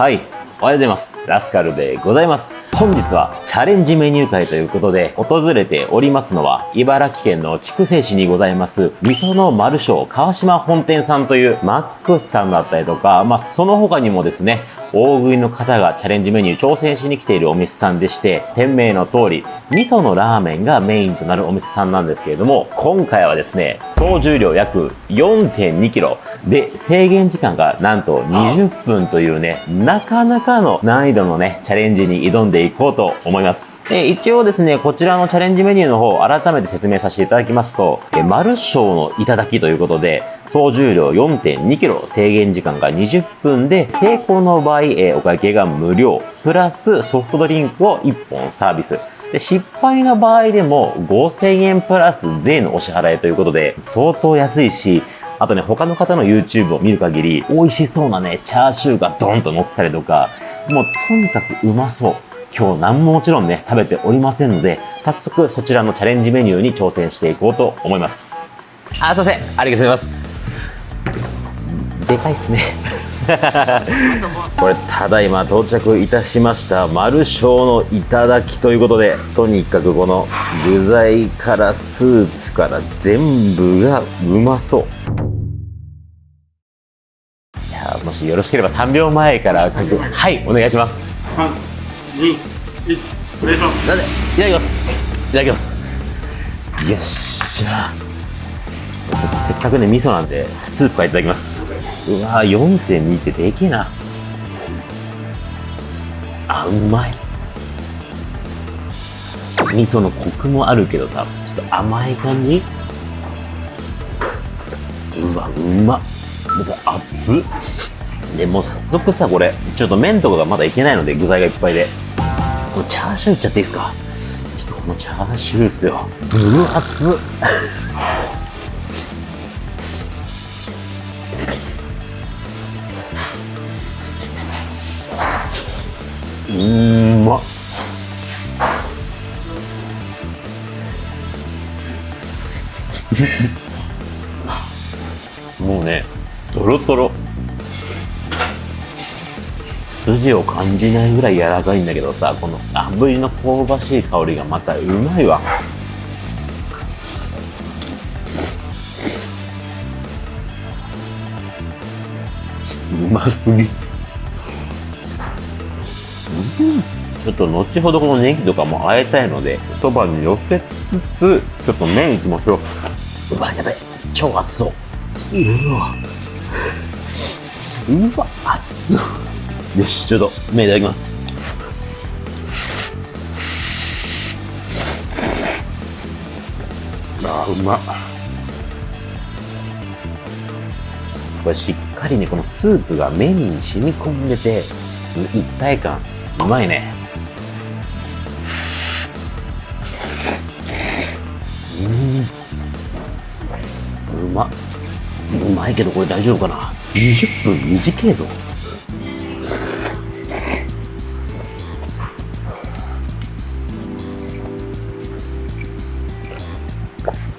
はい。おはようございます。ラスカルでございます。本日はチャレンジメニュー会ということで、訪れておりますのは、茨城県の筑西市にございます、味噌の丸商川島本店さんというマックスさんだったりとか、まあ、その他にもですね、大食いの方がチャレンジメニュー挑戦しに来ているお店さんでして、店名の通り、味噌のラーメンがメインとなるお店さんなんですけれども、今回はですね、総重量約4.2キロで、制限時間がなんと20分というね、なかなかの難易度のね、チャレンジに挑んでいこうと思います。で一応ですね、こちらのチャレンジメニューの方、改めて説明させていただきますと、え丸章のいただきということで、総重量4.2キロ、制限時間が20分で、成功の場合、えーお会計が無料、プラスソフトドリンクを1本サービス。で失敗の場合でも5000円プラス税のお支払いということで、相当安いし、あとね、他の方の YouTube を見る限り、美味しそうなね、チャーシューがドンと乗ったりとか、もうとにかくうまそう。今日何ももちろんね、食べておりませんので、早速そちらのチャレンジメニューに挑戦していこうと思います。あ、すいません。ありがとうございます。でかいっすね。これただいま到着いたしました。丸章のいただきということでとにかくこの具材からスープから全部がうまそう。じゃあもしよろしければ3秒前からはい。お願いします。三、二、一、お願いします。なんで？いただきます。いただきます。よっしゃせっかくね味噌なんでスープからいただきます。うわー4.2ってでけえな。あうまい。味噌のコクもあるけどさちょっと甘い感じ。うわうま。っ熱っ。でもう早速さこれちょっと麺とかがまだいけないので具材がいっぱいで。このチャーシューいっちゃっていいですか？ちょっとこのチャーシューっすよ。分厚っ。もうねとろとろ筋を感じないぐらい柔らかいんだけどさこの炙りの香ばしい香りがまたうまいわ。うますぎ。ちょっと後ほどこのネギとかも和えたいのでそばに寄せつつちょっと麺いきましょう。うわやべ超熱そう。うわ。うわ熱そう。よしちょっと麺いただきます。あうま。っこれしっかりねこのスープが麺に染み込んでて一体感うまいね。ないけどこれ大丈夫かな？20分？短いぞ。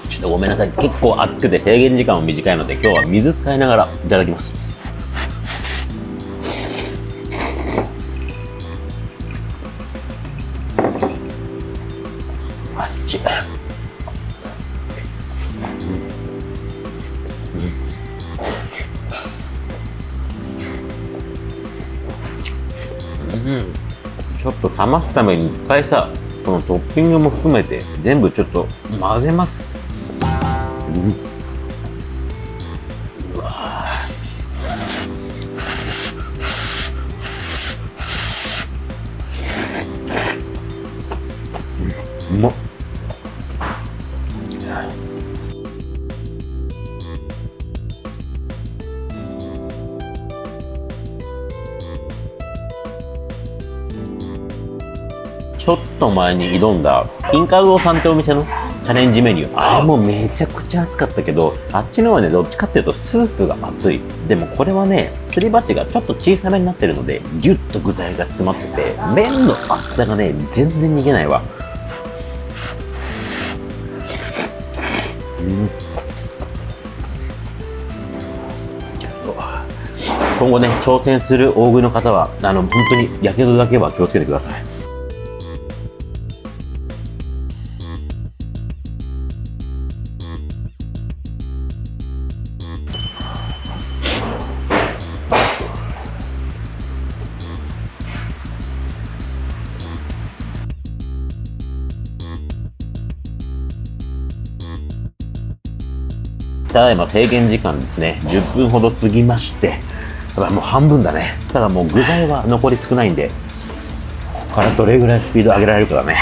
ちょっとごめんなさい。結構熱くて制限時間も短いので今日は水使いながらいただきます。ちょっと冷ますために一回さこのトッピングも含めて全部ちょっと混ぜます。うん。うわうまっ。ちょっと前に挑んだインカウドさんってお店の？チャレンジメニュー。あれもめちゃくちゃ熱かったけどあっちのはねどっちかっていうとスープが熱い。でもこれはねすり鉢がちょっと小さめになってるのでギュッと具材が詰まってて麺の厚さがね全然逃げないわ。今後ね、挑戦する大食いの方は、あの、本当に、やけどだけは気をつけてください。ただいま制限時間ですね、10分ほど過ぎまして、ただもう半分だね。ただもう具材は残り少ないんで、ここからどれぐらいスピード上げられるかだね。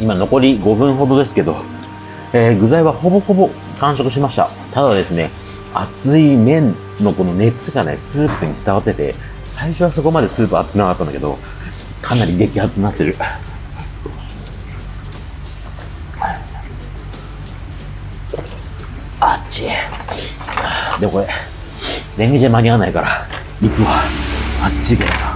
今残り5分ほどですけど、えー具材はほぼほぼ完食しました。ただですね、熱い麺のこの熱がね、スープに伝わってて、最初はそこまでスープ熱くなかったんだけど、かなり激熱になってる。あっち。でもこれ、レンゲじゃ間に合わないから、行くわ。あっち行けよ。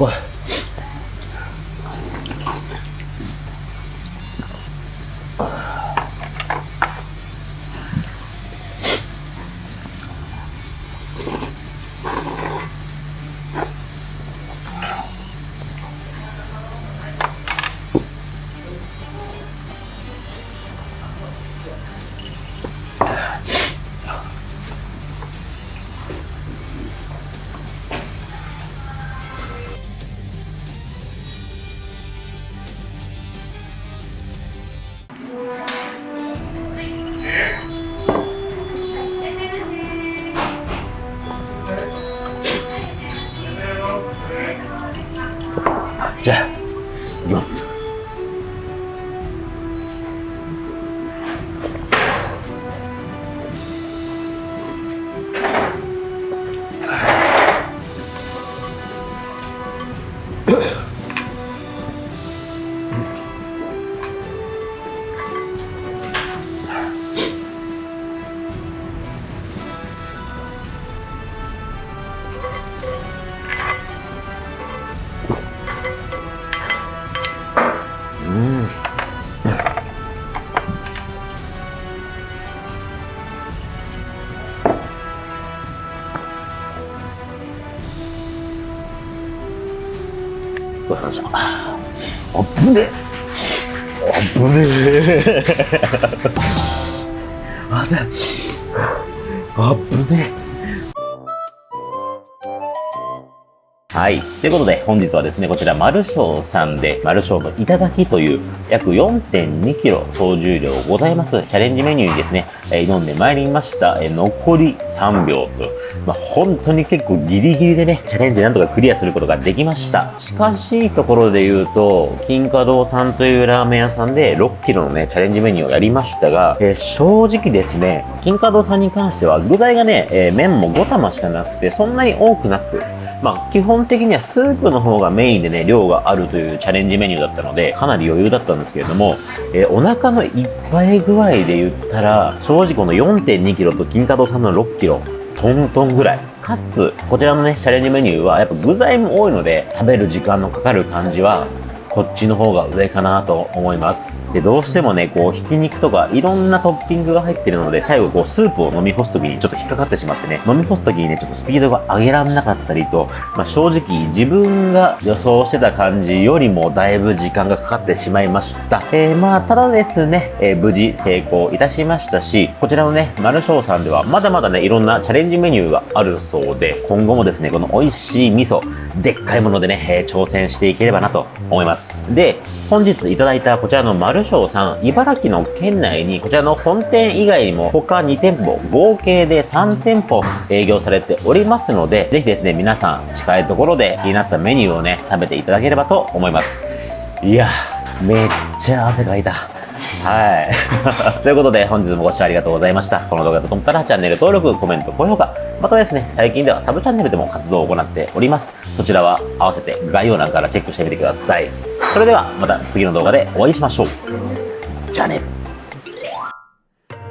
ここ。じゃあ、行きます。ごちそうさまでした。あぶね。あぶね。あであぶね。はい。ということで、本日はですね、こちら、マルショーさんで、マルショーのいただきという、約4.2キロ総重量ございます、チャレンジメニューにですね、え挑んでまいりました。え残り3秒と、まあ、本当に結構ギリギリでね、チャレンジなんとかクリアすることができました。近しいところで言うと、金華堂さんというラーメン屋さんで6キロのね、チャレンジメニューをやりましたが、え正直ですね、金華堂さんに関しては具材がね、え麺も5玉しかなくて、そんなに多くなく、まあ、基本的にはスープの方がメインでね、量があるというチャレンジメニューだったので、かなり余裕だったんですけれども、えーお腹のいっぱい具合で言ったら、正直この4.2 k g と金華堂さんの6 k g、トントンぐらい。かつ、こちらのね、チャレンジメニューは、やっぱ具材も多いので、食べる時間のかかる感じは、こっちの方が上かなと思います。で、どうしてもね、こう、ひき肉とかいろんなトッピングが入ってるので、最後こう、スープを飲み干すときにちょっと引っかかってしまってね、飲み干すときにね、ちょっとスピードが上げらんなかったりと、まあ、正直自分が予想してた感じよりもだいぶ時間がかかってしまいました。えー、まあ、ただですね、えー無事成功いたしましたし、こちらのね、マルショーさんではまだまだね、いろんなチャレンジメニューがあるそうで、今後もですね、この美味しい味噌、でっかいものでね、えー挑戦していければなと思います。で、本日いただいたこちらのマルショーさん、茨城の県内にこちらの本店以外にも他2店舗、合計で3店舗営業されておりますので、ぜひですね、皆さん近いところで気になったメニューをね、食べていただければと思います。いや、めっちゃ汗かいた。はい。ということで、本日もご視聴ありがとうございました。この動画だと思ったら、チャンネル登録、コメント、高評価。またですね、最近ではサブチャンネルでも活動を行っております。そちらは合わせて概要欄からチェックしてみてください。それでは、また次の動画でお会いしましょう。じゃあね。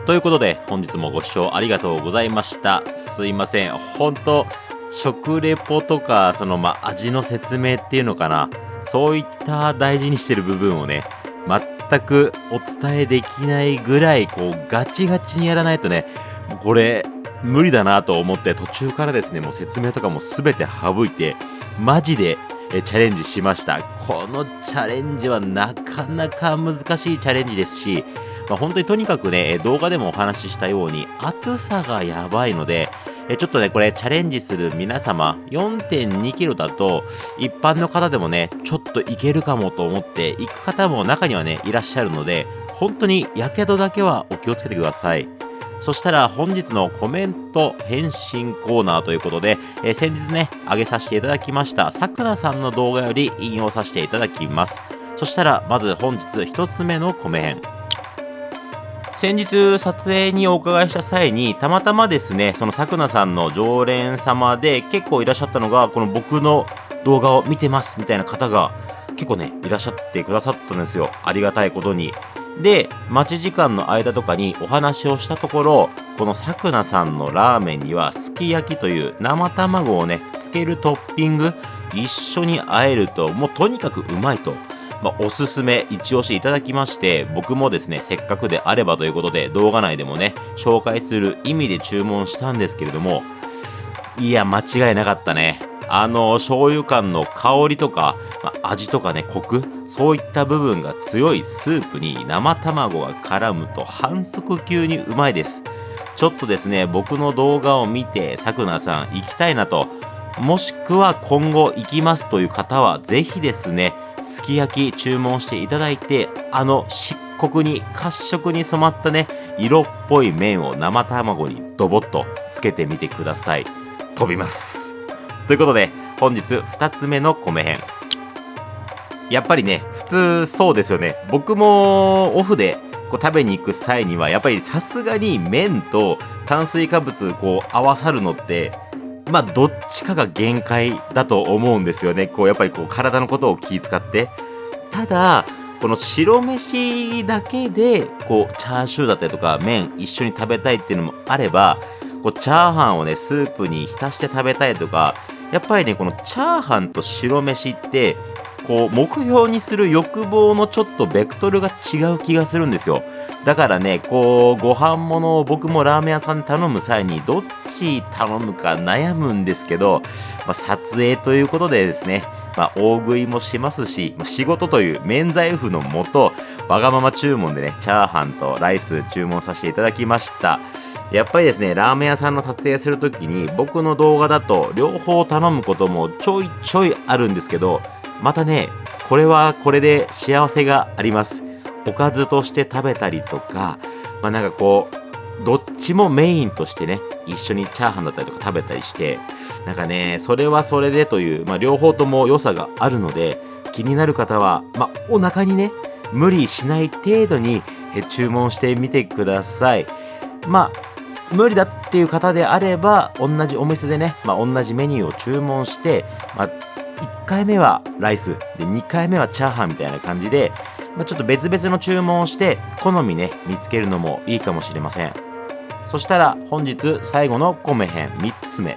ということで、本日もご視聴ありがとうございました。すいません。本当食レポとか、その、ま、味の説明っていうのかな。そういった大事にしてる部分をね、全くお伝えできないぐらい、こう、ガチガチにやらないとね、これ、無理だなと思って、途中からですね、もう説明とかも全て省いて、マジでえチャレンジしました。このチャレンジはなかなか難しいチャレンジですし、まあ、本当にとにかくね、動画でもお話ししたように、暑さがやばいので、えちょっとね、これチャレンジする皆様、4.2キロだと、一般の方でもね、ちょっといけるかもと思って、行く方も中にはね、いらっしゃるので、本当に火傷だけはお気をつけてください。そしたら本日のコメント返信コーナーということで、えー先日ね、上げさせていただきました、さくらさんの動画より引用させていただきます。そしたら、まず本日一つ目のコメ返。先日撮影にお伺いした際にたまたまですねそのさくなさんの常連様で結構いらっしゃったのがこの僕の動画を見てますみたいな方が結構ねいらっしゃってくださったんですよありがたいことにで待ち時間の間とかにお話をしたところこのさくなさんのラーメンにはすき焼きという生卵をねつけるトッピング一緒に和えるともうとにかくうまいと。まあ、おすすめ一押しいただきまして僕もですねせっかくであればということで動画内でもね紹介する意味で注文したんですけれどもいや間違いなかったね。あの醤油感の香りとか、まあ味とかねコクそういった部分が強いスープに生卵が絡むと反則級にうまいです。ちょっとですね僕の動画を見てさくなさん行きたいなと。もしくは今後行きますという方はぜひですねすき焼き注文していただいてあの漆黒に褐色に染まったね色っぽい麺を生卵にドボッとつけてみてください。飛びます。ということで本日2つ目の米編。やっぱりね普通そうですよね。僕もオフでこう食べに行く際にはやっぱりさすがに麺と炭水化物こう合わさるのってまあどっちかが限界だと思うんですよね。こうやっぱりこう体のことを気遣って。ただこの白飯だけでこうチャーシューだったりとか麺一緒に食べたいっていうのもあればこうチャーハンをねスープに浸して食べたいとかやっぱりねこのチャーハンと白飯ってこう目標にする欲望のちょっとベクトルが違う気がするんですよだからねこうご飯物を僕もラーメン屋さんで頼む際にどっち頼むか悩むんですけど、まあ、撮影ということでですねまあ、大食いもしますし、ま仕事という免罪符のもと、わがまま注文でね、チャーハンとライス注文させていただきました。やっぱりですね、ラーメン屋さんの撮影するときに、僕の動画だと両方頼むこともちょいちょいあるんですけど、またね、これはこれで幸せがあります。おかずとして食べたりとか、まあなんかこう、どっちもメインとしてね、一緒にチャーハンだったりとか食べたりして、なんかね、それはそれでという、まあ両方とも良さがあるので、気になる方は、まあお腹にね、無理しない程度に注文してみてください。まあ無理だっていう方であれば、同じお店でね、まあ、同じメニューを注文して、まあ、1回目はライス、で、2回目はチャーハンみたいな感じで、まあ、ちょっと別々の注文をして、好みね、見つけるのもいいかもしれません。そしたら、本日最後の米編3つ目。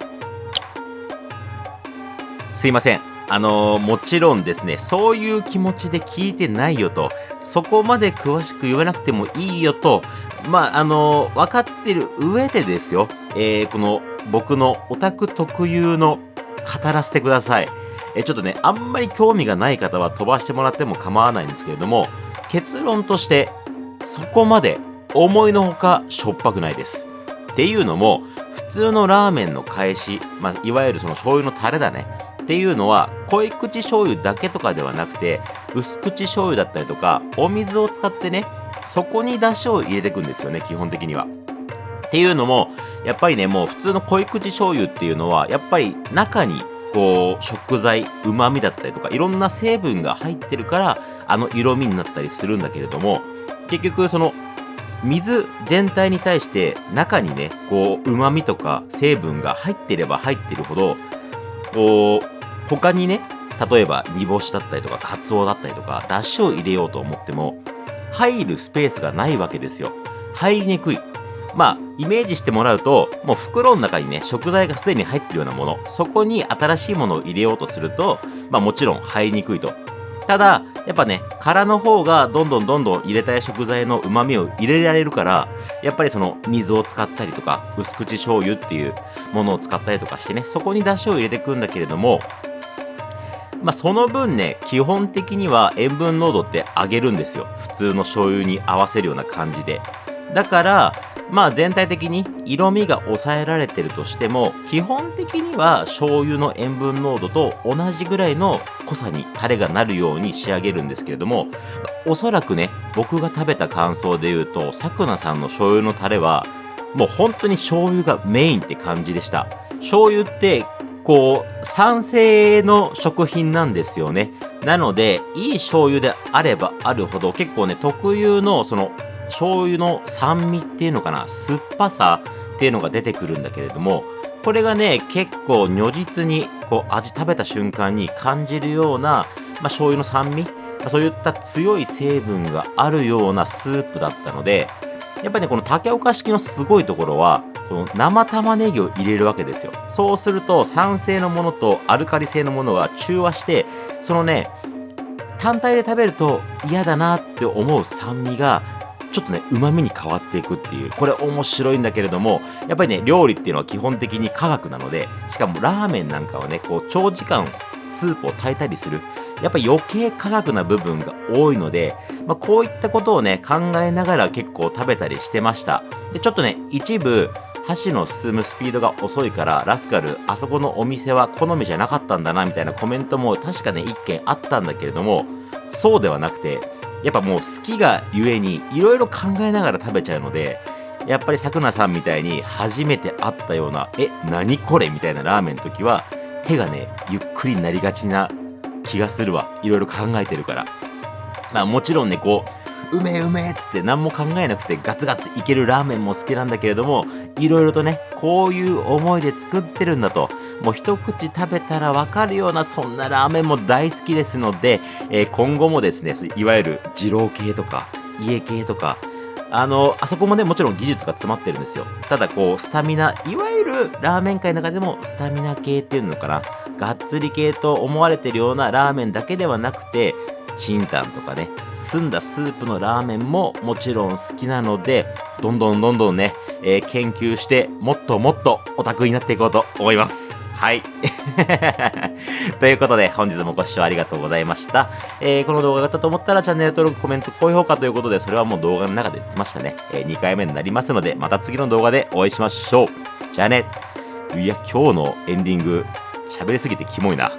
すいません。あのーもちろんですね、そういう気持ちで聞いてないよと、そこまで詳しく言わなくてもいいよと、まあ、あのー分かってる上でですよ、えーこの僕のオタク特有の語らせてください。えちょっとね、あんまり興味がない方は飛ばしてもらっても構わないんですけれども、結論として、そこまで思いのほかしょっぱくないです。っていうのも、普通のラーメンの返し、まあ、いわゆるその醤油のタレだね。っていうのは、濃い口醤油だけとかではなくて、薄口醤油だったりとか、お水を使ってね、そこに出汁を入れていくんですよね、基本的には。っていうのも、やっぱりね、もう普通の濃い口醤油っていうのは、やっぱり中に、こう、食材、旨味だったりとか、いろんな成分が入ってるから、あの色味になったりするんだけれども、結局、その、水全体に対して中にね、こう、旨味とか成分が入ってれば入ってるほど、こう、他にね、例えば煮干しだったりとか、カツオだったりとか、出汁を入れようと思っても、入るスペースがないわけですよ。入りにくい。まあ、イメージしてもらうと、もう袋の中にね、食材がすでに入ってるようなもの、そこに新しいものを入れようとすると、まあもちろん入りにくいと。ただ、やっぱね、殻の方がどんどんどんどん入れたい食材の旨味を入れられるから、やっぱりその水を使ったりとか、薄口醤油っていうものを使ったりとかしてね、そこに出汁を入れていくんだけれども、まあその分ね、基本的には塩分濃度って上げるんですよ。普通の醤油に合わせるような感じで。だから、まあ全体的に色味が抑えられてるとしても、基本的には醤油の塩分濃度と同じぐらいの濃さにタレがなるように仕上げるんですけれども、おそらくね、僕が食べた感想で言うと、さくなさんの醤油のタレは、もう本当に醤油がメインって感じでした。醤油って、こう、酸性の食品なんですよね。なので、いい醤油であればあるほど、結構ね、特有の、その、醤油の酸味っていうのかな、酸っぱさっていうのが出てくるんだけれども、これがね、結構如実に、こう、味食べた瞬間に感じるような、まあ、醤油の酸味、まそういった強い成分があるようなスープだったので、やっぱりね、この竹岡式のすごいところは、この生玉ねぎを入れるわけですよ。そうすると、酸性のものとアルカリ性のものが中和して、そのね、単体で食べると嫌だなって思う酸味が、ちょっとね、旨味に変わっていくっていう。これ面白いんだけれども、やっぱりね、料理っていうのは基本的に科学なので、しかもラーメンなんかはね、こう、長時間スープを炊いたりする。やっぱ余計科学な部分が多いので、まあ、こういったことをね、考えながら結構食べたりしてました。で、ちょっとね、一部、箸の進むスピードが遅いから、ラスカル、あそこのお店は好みじゃなかったんだな、みたいなコメントも確かね、一件あったんだけれども、そうではなくて、やっぱもう好きがゆえに、いろいろ考えながら食べちゃうので、やっぱりさくなさんみたいに初めて会ったような、え、何これ？みたいなラーメンの時は、手がね、ゆっくりになりがちな気がするわ。いろいろ考えてるから。まあもちろんね、こう、うめえうめえっつって何も考えなくてガツガツいけるラーメンも好きなんだけれども、いろいろとね、こういう思いで作ってるんだと、もう一口食べたらわかるようなそんなラーメンも大好きですので、えー今後もですね、いわゆる二郎系とか、家系とか、あの、あそこもね、もちろん技術が詰まってるんですよ。ただこう、スタミナ、いわゆるラーメン界の中でもスタミナ系っていうのかな、がっつり系と思われてるようなラーメンだけではなくて、チンタンとかね、澄んだスープのラーメンももちろん好きなので、どんどんどんどんね、えー研究して、もっともっとオタクになっていこうと思います。はい。ということで、本日もご視聴ありがとうございました。えーこの動画が良かったと思ったら、チャンネル登録、コメント、高評価ということで、それはもう動画の中で言ってましたね。え2回目になりますので、また次の動画でお会いしましょう。じゃあね。いや、今日のエンディング、喋りすぎてキモいな。